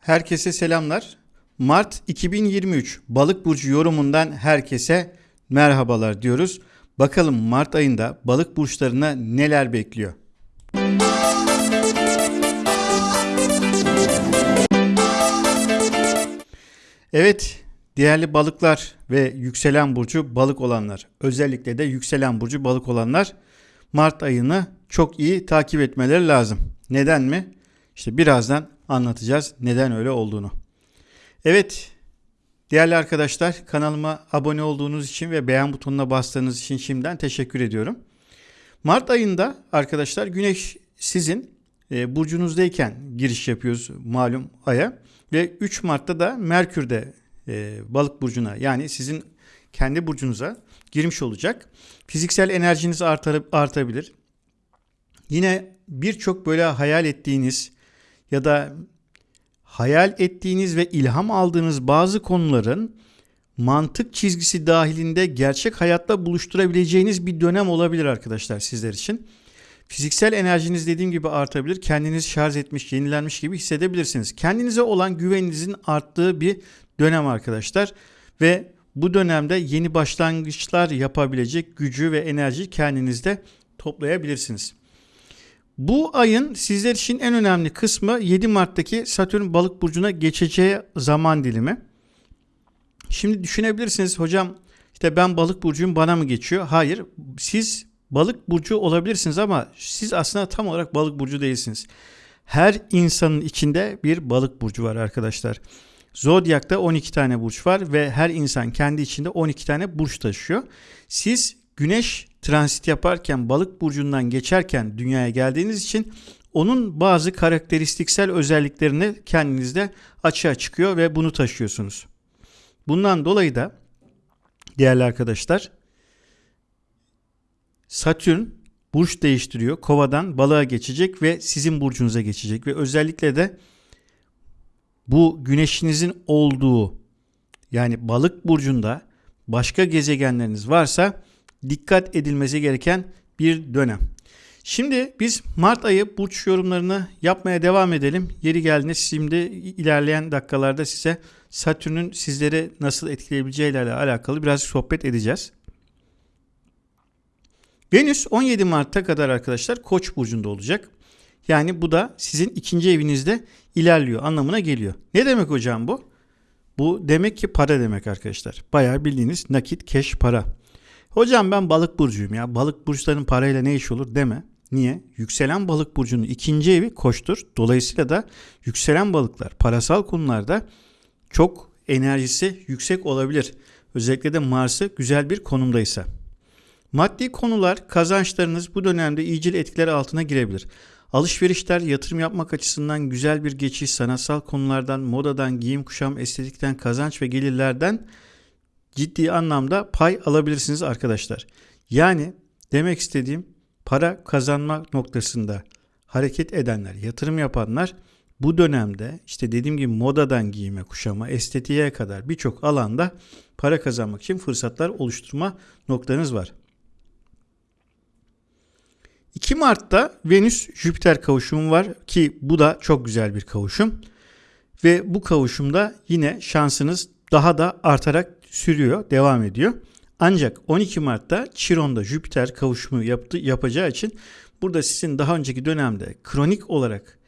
Herkese selamlar. Mart 2023 Balık burcu yorumundan herkese merhabalar diyoruz. Bakalım Mart ayında balık burçlarına neler bekliyor? Evet, değerli balıklar ve yükselen burcu balık olanlar, özellikle de yükselen burcu balık olanlar Mart ayını çok iyi takip etmeleri lazım. Neden mi? İşte birazdan anlatacağız neden öyle olduğunu. Evet, değerli arkadaşlar kanalıma abone olduğunuz için ve beğen butonuna bastığınız için şimdiden teşekkür ediyorum. Mart ayında arkadaşlar Güneş sizin e, burcunuzdayken giriş yapıyoruz malum aya ve 3 Mart'ta da Merkür de e, balık burcuna yani sizin kendi burcunuza girmiş olacak. Fiziksel enerjiniz artar, artabilir. Yine birçok böyle hayal ettiğiniz ya da hayal ettiğiniz ve ilham aldığınız bazı konuların mantık çizgisi dahilinde gerçek hayatta buluşturabileceğiniz bir dönem olabilir arkadaşlar sizler için. Fiziksel enerjiniz dediğim gibi artabilir. Kendinizi şarj etmiş, yenilenmiş gibi hissedebilirsiniz. Kendinize olan güveninizin arttığı bir dönem arkadaşlar. Ve bu dönemde yeni başlangıçlar yapabilecek gücü ve enerjiyi kendinizde toplayabilirsiniz. Bu ayın sizler için en önemli kısmı 7 Mart'taki Satürn balık burcuna geçeceği zaman dilimi. Şimdi düşünebilirsiniz hocam işte ben balık burcuyum bana mı geçiyor? Hayır siz balık burcu olabilirsiniz ama siz aslında tam olarak balık burcu değilsiniz. Her insanın içinde bir balık burcu var arkadaşlar. Zodyak'ta 12 tane burç var ve her insan kendi içinde 12 tane burç taşıyor. Siz güneş transit yaparken balık burcundan geçerken dünyaya geldiğiniz için onun bazı karakteristiksel özelliklerini kendinizde açığa çıkıyor ve bunu taşıyorsunuz. Bundan dolayı da değerli arkadaşlar Satürn burç değiştiriyor. Kova'dan balığa geçecek ve sizin burcunuza geçecek ve özellikle de bu güneşinizin olduğu yani balık burcunda başka gezegenleriniz varsa dikkat edilmesi gereken bir dönem. Şimdi biz Mart ayı burç yorumlarını yapmaya devam edelim. Yeri geldiğinde şimdi ilerleyen dakikalarda size Satürn'ün sizleri nasıl etkileyebileceği ile alakalı biraz sohbet edeceğiz. Venüs 17 Mart'a kadar arkadaşlar Koç burcunda olacak. Yani bu da sizin ikinci evinizde ilerliyor anlamına geliyor. Ne demek hocam bu? Bu demek ki para demek arkadaşlar. Bayağı bildiğiniz nakit, keş, para. Hocam ben balık burcuyum ya. Balık burçların parayla ne iş olur deme. Niye? Yükselen balık burcunun ikinci evi koçtur. Dolayısıyla da yükselen balıklar parasal konularda çok enerjisi yüksek olabilir. Özellikle de Mars'ı güzel bir konumdaysa. Maddi konular kazançlarınız bu dönemde iyicil etkiler altına girebilir. Alışverişler, yatırım yapmak açısından güzel bir geçiş, sanatsal konulardan, modadan, giyim kuşam, estetikten, kazanç ve gelirlerden ciddi anlamda pay alabilirsiniz arkadaşlar. Yani demek istediğim para kazanma noktasında hareket edenler, yatırım yapanlar bu dönemde işte dediğim gibi modadan giyime, kuşama, estetiğe kadar birçok alanda para kazanmak için fırsatlar oluşturma noktanız var. 2 Mart'ta Venüs-Jüpiter kavuşumu var ki bu da çok güzel bir kavuşum. Ve bu kavuşumda yine şansınız daha da artarak sürüyor, devam ediyor. Ancak 12 Mart'ta Chiron'da Jüpiter kavuşumu yaptı, yapacağı için burada sizin daha önceki dönemde kronik olarak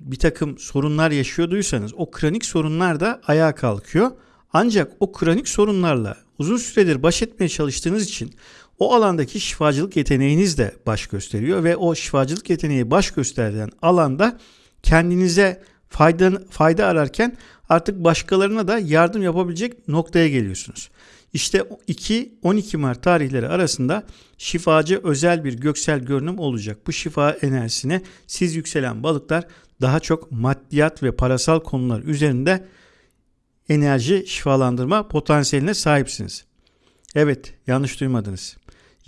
bir takım sorunlar yaşıyorduysanız o kronik sorunlar da ayağa kalkıyor. Ancak o kronik sorunlarla uzun süredir baş etmeye çalıştığınız için o alandaki şifacılık yeteneğiniz de baş gösteriyor ve o şifacılık yeteneği baş gösteren alanda kendinize fayda, fayda ararken artık başkalarına da yardım yapabilecek noktaya geliyorsunuz. İşte 2-12 Mart tarihleri arasında şifacı özel bir göksel görünüm olacak. Bu şifa enerjisine siz yükselen balıklar daha çok maddiyat ve parasal konular üzerinde enerji şifalandırma potansiyeline sahipsiniz. Evet, yanlış duymadınız.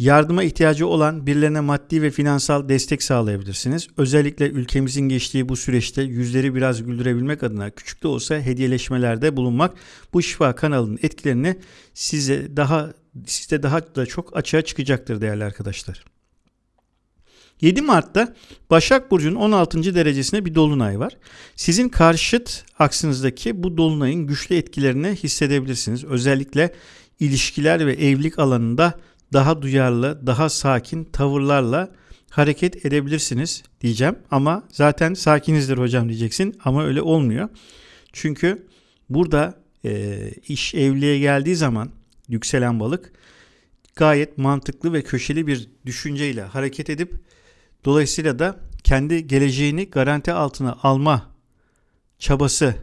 Yardıma ihtiyacı olan birilerine maddi ve finansal destek sağlayabilirsiniz. Özellikle ülkemizin geçtiği bu süreçte yüzleri biraz güldürebilmek adına küçük de olsa hediyeleşmelerde bulunmak bu şifa kanalının etkilerini size daha sizde daha da çok açığa çıkacaktır değerli arkadaşlar. 7 Mart'ta Başak Burcu'nun 16. derecesinde bir dolunay var. Sizin karşıt aksınızdaki bu dolunayın güçlü etkilerini hissedebilirsiniz. Özellikle ilişkiler ve evlilik alanında daha duyarlı, daha sakin tavırlarla hareket edebilirsiniz diyeceğim. Ama zaten sakinizdir hocam diyeceksin ama öyle olmuyor. Çünkü burada e, iş evliliğe geldiği zaman yükselen balık gayet mantıklı ve köşeli bir düşünceyle hareket edip dolayısıyla da kendi geleceğini garanti altına alma çabası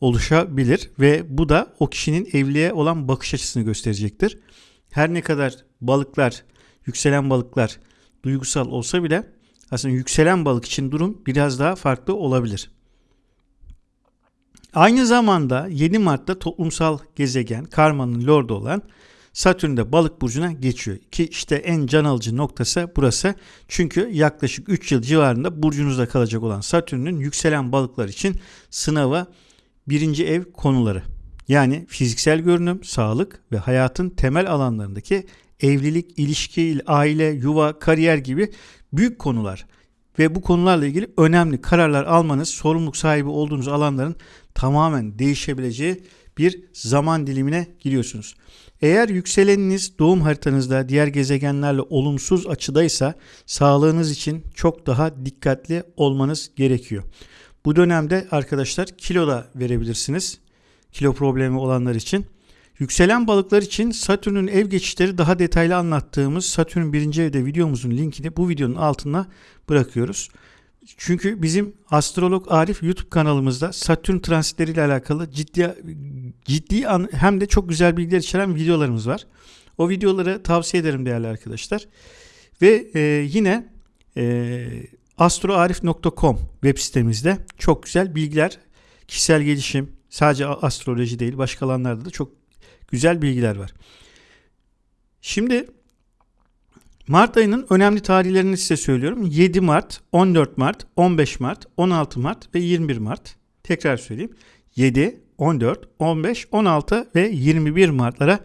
oluşabilir ve bu da o kişinin evliliğe olan bakış açısını gösterecektir. Her ne kadar balıklar, yükselen balıklar duygusal olsa bile aslında yükselen balık için durum biraz daha farklı olabilir. Aynı zamanda 7 Mart'ta toplumsal gezegen karmanın lordu olan Satürn de balık burcuna geçiyor. Ki işte en can alıcı noktası burası. Çünkü yaklaşık 3 yıl civarında burcunuzda kalacak olan Satürn'ün yükselen balıklar için sınava birinci ev konuları. Yani fiziksel görünüm, sağlık ve hayatın temel alanlarındaki evlilik, ilişki, aile, yuva, kariyer gibi büyük konular ve bu konularla ilgili önemli kararlar almanız, sorumluluk sahibi olduğunuz alanların tamamen değişebileceği bir zaman dilimine giriyorsunuz. Eğer yükseleniniz doğum haritanızda diğer gezegenlerle olumsuz açıdaysa sağlığınız için çok daha dikkatli olmanız gerekiyor. Bu dönemde arkadaşlar kilo da verebilirsiniz. Kilo problemi olanlar için. Yükselen balıklar için Satürn'ün ev geçişleri daha detaylı anlattığımız Satürn 1. evde videomuzun linkini bu videonun altına bırakıyoruz. Çünkü bizim Astrolog Arif YouTube kanalımızda Satürn transitleriyle alakalı ciddi ciddi hem de çok güzel bilgiler içeren videolarımız var. O videoları tavsiye ederim değerli arkadaşlar. Ve e, yine e, astroarif.com web sitemizde çok güzel bilgiler, kişisel gelişim, sadece astroloji değil başka alanlarda da çok güzel bilgiler var. Şimdi Mart ayının önemli tarihlerini size söylüyorum. 7 Mart, 14 Mart, 15 Mart, 16 Mart ve 21 Mart. Tekrar söyleyeyim. 7, 14, 15, 16 ve 21 Mart'lara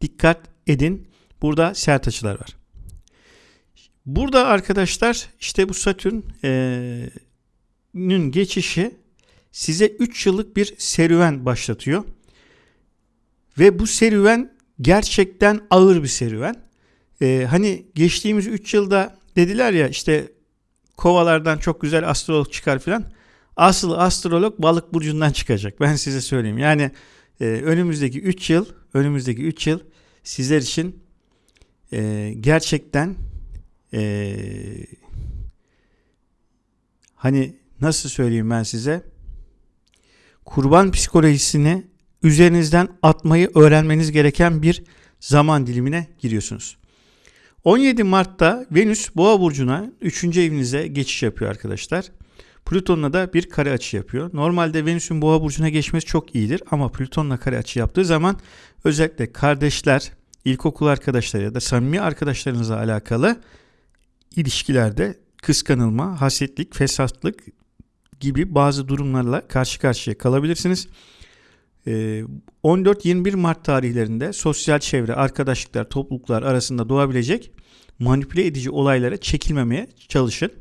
dikkat edin. Burada sert açılar var. Burada arkadaşlar işte bu Satürn'ün geçişi size 3 yıllık bir serüven başlatıyor. Ve bu serüven gerçekten ağır bir serüven. Ee, hani geçtiğimiz 3 yılda dediler ya işte kovalardan çok güzel astrolog çıkar filan. Asıl astrolog balık burcundan çıkacak. Ben size söyleyeyim. Yani e, önümüzdeki 3 yıl, önümüzdeki 3 yıl sizler için e, gerçekten e, hani nasıl söyleyeyim ben size kurban psikolojisini üzerinizden atmayı öğrenmeniz gereken bir zaman dilimine giriyorsunuz. 17 Mart'ta Venüs Boğa burcuna 3. evinize geçiş yapıyor arkadaşlar. Plüton'la da bir kare açı yapıyor. Normalde Venüs'ün Boğa burcuna geçmesi çok iyidir ama Plüton'la kare açı yaptığı zaman özellikle kardeşler, ilkokul arkadaşları ya da samimi arkadaşlarınızla alakalı ilişkilerde kıskanılma, hasetlik, fesatlık gibi bazı durumlarla karşı karşıya kalabilirsiniz. 14-21 ee, Mart tarihlerinde sosyal çevre, arkadaşlıklar, topluluklar arasında doğabilecek manipüle edici olaylara çekilmemeye çalışın.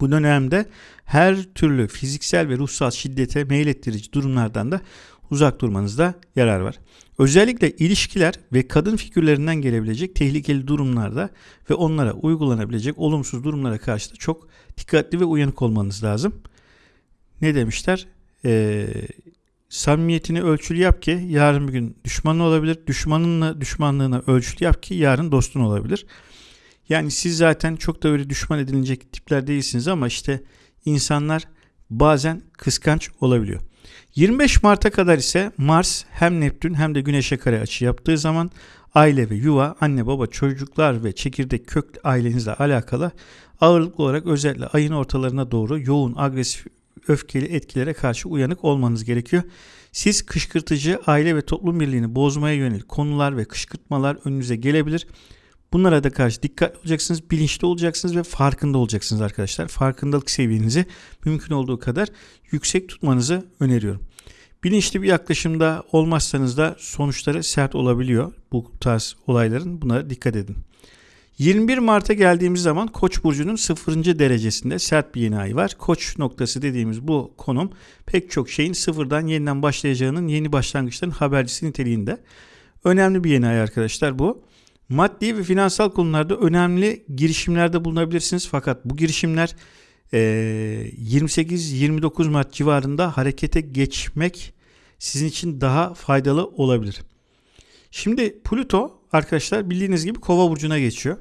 Bu dönemde her türlü fiziksel ve ruhsal şiddete meylettirici durumlardan da uzak durmanızda yarar var. Özellikle ilişkiler ve kadın figürlerinden gelebilecek tehlikeli durumlarda ve onlara uygulanabilecek olumsuz durumlara karşı da çok dikkatli ve uyanık olmanız lazım. Ne demişler? Ee, samimiyetini ölçülü yap ki yarın bir gün düşmanın olabilir. Düşmanınla düşmanlığına ölçülü yap ki yarın dostun olabilir. Yani siz zaten çok da öyle düşman edilecek tipler değilsiniz ama işte insanlar bazen kıskanç olabiliyor. 25 Mart'a kadar ise Mars hem Neptün hem de Güneş'e kare açı yaptığı zaman aile ve yuva, anne baba, çocuklar ve çekirdek kök ailenizle alakalı ağırlıklı olarak özellikle ayın ortalarına doğru yoğun agresif öfkeli etkilere karşı uyanık olmanız gerekiyor. Siz kışkırtıcı aile ve toplum birliğini bozmaya yönelik konular ve kışkırtmalar önünüze gelebilir. Bunlara da karşı dikkat olacaksınız, bilinçli olacaksınız ve farkında olacaksınız arkadaşlar. Farkındalık seviyenizi mümkün olduğu kadar yüksek tutmanızı öneriyorum. Bilinçli bir yaklaşımda olmazsanız da sonuçları sert olabiliyor bu tarz olayların. Bunlara dikkat edin. 21 Mart'a geldiğimiz zaman Koç burcunun 0. derecesinde sert bir yeni ay var. Koç noktası dediğimiz bu konum pek çok şeyin sıfırdan yeniden başlayacağının yeni başlangıçların habercisi niteliğinde. Önemli bir yeni ay arkadaşlar bu. Maddi ve finansal konularda önemli girişimlerde bulunabilirsiniz. Fakat bu girişimler 28-29 Mart civarında harekete geçmek sizin için daha faydalı olabilir. Şimdi Plüto arkadaşlar bildiğiniz gibi Kova burcuna geçiyor.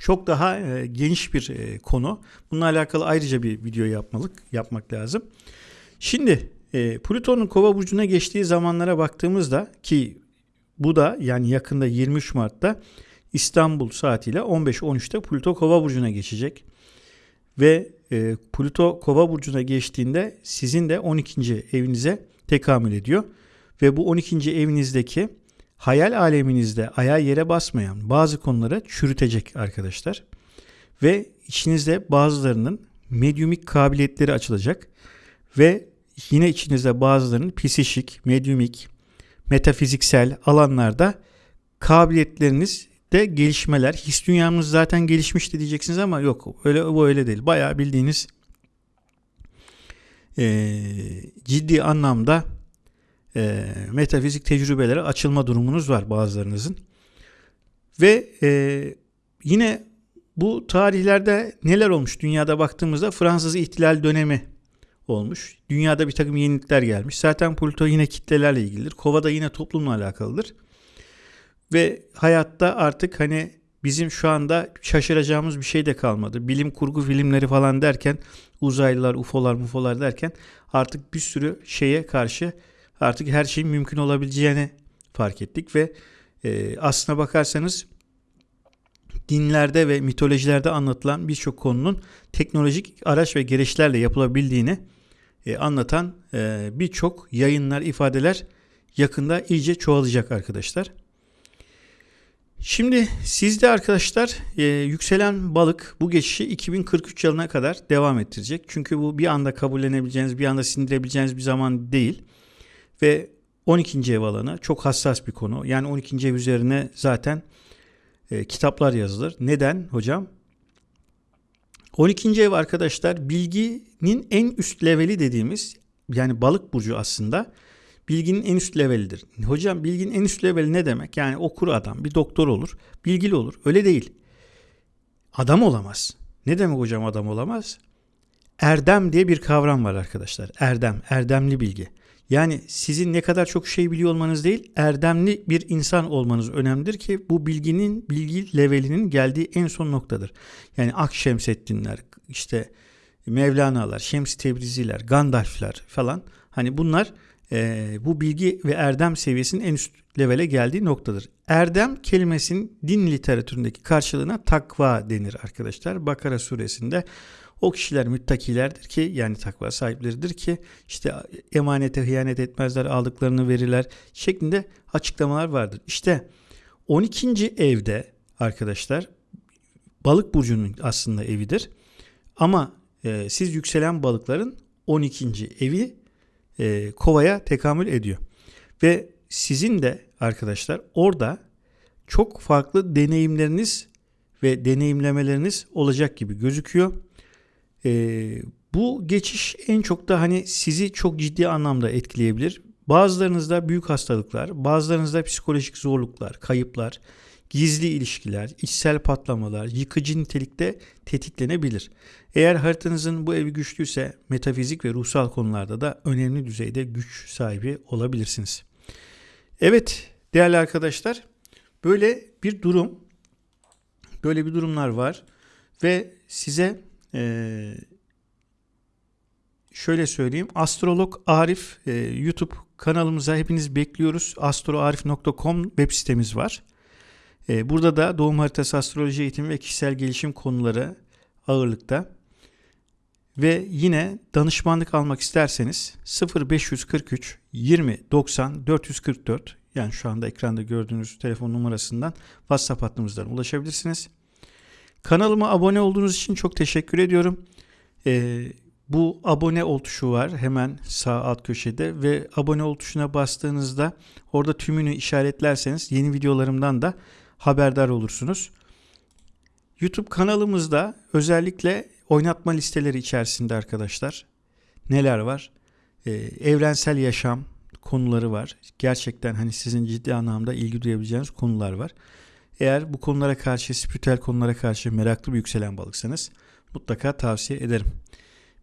Çok daha e, geniş bir e, konu. Bununla alakalı ayrıca bir video yapmalık yapmak lazım. Şimdi e, Plüton'un Kova burcuna geçtiği zamanlara baktığımızda ki bu da yani yakında 23 Mart'ta İstanbul saatiyle 15-13'te Plüto Kova burcuna geçecek. Ve e, Plüto Kova burcuna geçtiğinde sizin de 12. evinize tekamül ediyor. Ve bu 12. evinizdeki hayal aleminizde ayağa yere basmayan bazı konulara çürütecek arkadaşlar. Ve içinizde bazılarının medyumik kabiliyetleri açılacak. Ve yine içinizde bazılarının psişik, medyumik, metafiziksel alanlarda kabiliyetleriniz de gelişmeler. His dünyamız zaten gelişmişti diyeceksiniz ama yok öyle bu öyle değil. Bayağı bildiğiniz e, ciddi anlamda e, metafizik tecrübelere açılma durumunuz var bazılarınızın. Ve e, yine bu tarihlerde neler olmuş dünyada baktığımızda Fransız ihtilal dönemi olmuş. Dünyada bir takım yenilikler gelmiş. Zaten Pluto yine kitlelerle ilgilidir. Kova da yine toplumla alakalıdır. Ve hayatta artık hani bizim şu anda şaşıracağımız bir şey de kalmadı. Bilim kurgu filmleri falan derken uzaylılar, ufolar, mufolar derken artık bir sürü şeye karşı artık her şeyin mümkün olabileceğini fark ettik ve e, aslına bakarsanız dinlerde ve mitolojilerde anlatılan birçok konunun teknolojik araç ve gereçlerle yapılabildiğini e, anlatan e, birçok yayınlar, ifadeler yakında iyice çoğalacak arkadaşlar. Şimdi sizde arkadaşlar e, yükselen balık bu geçişi 2043 yılına kadar devam ettirecek. Çünkü bu bir anda kabullenebileceğiniz, bir anda sindirebileceğiniz bir zaman değil. Ve 12. ev alanı çok hassas bir konu. Yani 12. ev üzerine zaten e, kitaplar yazılır. Neden hocam? 12. ev arkadaşlar bilginin en üst leveli dediğimiz yani balık burcu aslında bilginin en üst levelidir. Hocam bilginin en üst leveli ne demek? Yani okur adam, bir doktor olur, bilgili olur. Öyle değil. Adam olamaz. Ne demek hocam adam olamaz? Erdem diye bir kavram var arkadaşlar. Erdem, erdemli bilgi. Yani sizin ne kadar çok şey biliyor olmanız değil, erdemli bir insan olmanız önemlidir ki bu bilginin, bilgi levelinin geldiği en son noktadır. Yani Akşemseddinler, işte Mevlana'lar, Şems Tebriziler, Gandalf'ler falan hani bunlar e, bu bilgi ve erdem seviyesinin en üst levele geldiği noktadır. Erdem kelimesinin din literatüründeki karşılığına takva denir arkadaşlar. Bakara suresinde o kişiler müttakilerdir ki yani takva sahipleridir ki işte emanete hıyanet etmezler aldıklarını verirler şeklinde açıklamalar vardır. İşte 12. evde arkadaşlar balık burcunun aslında evidir. Ama e, siz yükselen balıkların 12. evi e, kovaya tekamül ediyor. Ve sizin de arkadaşlar orada çok farklı deneyimleriniz ve deneyimlemeleriniz olacak gibi gözüküyor. E, bu geçiş en çok da hani sizi çok ciddi anlamda etkileyebilir. Bazılarınızda büyük hastalıklar, bazılarınızda psikolojik zorluklar, kayıplar, gizli ilişkiler, içsel patlamalar, yıkıcı nitelikte tetiklenebilir. Eğer haritanızın bu evi güçlüyse metafizik ve ruhsal konularda da önemli düzeyde güç sahibi olabilirsiniz. Evet değerli arkadaşlar böyle bir durum, böyle bir durumlar var ve size ee, şöyle söyleyeyim. Astrolog Arif e, YouTube kanalımıza hepiniz bekliyoruz. astroarif.com web sitemiz var. E, burada da doğum haritası astroloji eğitimi ve kişisel gelişim konuları ağırlıkta. Ve yine danışmanlık almak isterseniz 0543 20 90 444 yani şu anda ekranda gördüğünüz telefon numarasından WhatsApp hattımızdan ulaşabilirsiniz. Kanalıma abone olduğunuz için çok teşekkür ediyorum. Ee, bu abone ol tuşu var hemen sağ alt köşede ve abone ol tuşuna bastığınızda orada tümünü işaretlerseniz yeni videolarımdan da haberdar olursunuz. YouTube kanalımızda özellikle oynatma listeleri içerisinde arkadaşlar neler var? Ee, evrensel yaşam konuları var. Gerçekten hani sizin ciddi anlamda ilgi duyabileceğiniz konular var. Eğer bu konulara karşı, spiritüel konulara karşı meraklı bir yükselen balıksanız mutlaka tavsiye ederim.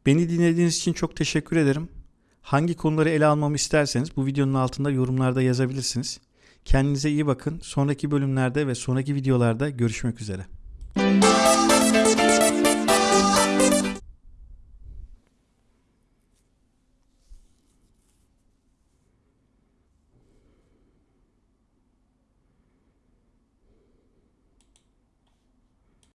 Beni dinlediğiniz için çok teşekkür ederim. Hangi konuları ele almamı isterseniz bu videonun altında yorumlarda yazabilirsiniz. Kendinize iyi bakın. Sonraki bölümlerde ve sonraki videolarda görüşmek üzere.